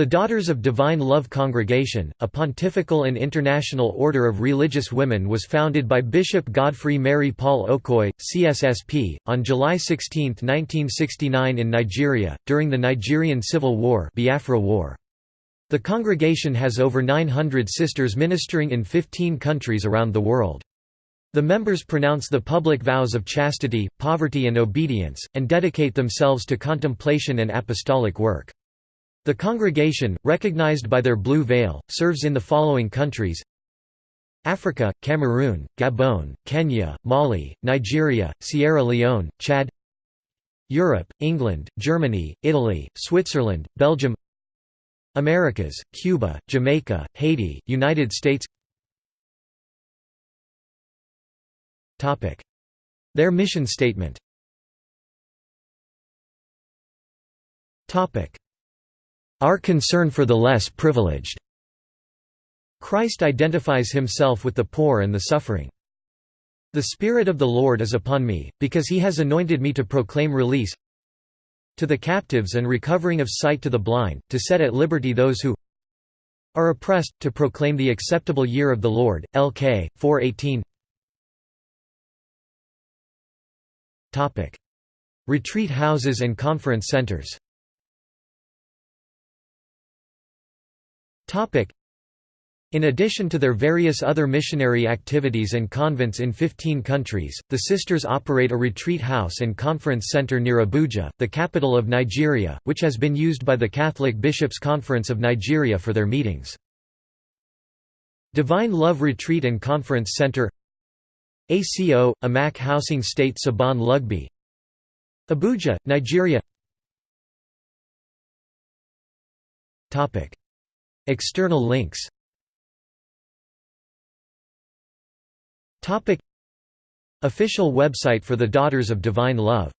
The Daughters of Divine Love Congregation, a pontifical and international order of religious women was founded by Bishop Godfrey Mary Paul Okoye, CSSP, on July 16, 1969 in Nigeria, during the Nigerian Civil War Biafra War. The congregation has over 900 sisters ministering in 15 countries around the world. The members pronounce the public vows of chastity, poverty and obedience, and dedicate themselves to contemplation and apostolic work. The congregation, recognized by their blue veil, serves in the following countries. Africa, Cameroon, Gabon, Kenya, Mali, Nigeria, Sierra Leone, Chad. Europe, England, Germany, Italy, Switzerland, Belgium. Americas, Cuba, Jamaica, Haiti, United States. Their mission statement our concern for the less privileged. Christ identifies himself with the poor and the suffering. The Spirit of the Lord is upon me, because he has anointed me to proclaim release to the captives and recovering of sight to the blind, to set at liberty those who are oppressed, to proclaim the acceptable year of the Lord. LK 418. Topic: Retreat houses and conference centers. In addition to their various other missionary activities and convents in 15 countries, the sisters operate a retreat house and conference center near Abuja, the capital of Nigeria, which has been used by the Catholic Bishops' Conference of Nigeria for their meetings. Divine Love Retreat and Conference Center ACO, Amak Housing State Sabon Lugbe Abuja, Nigeria External links. Official website for the Daughters of Divine Love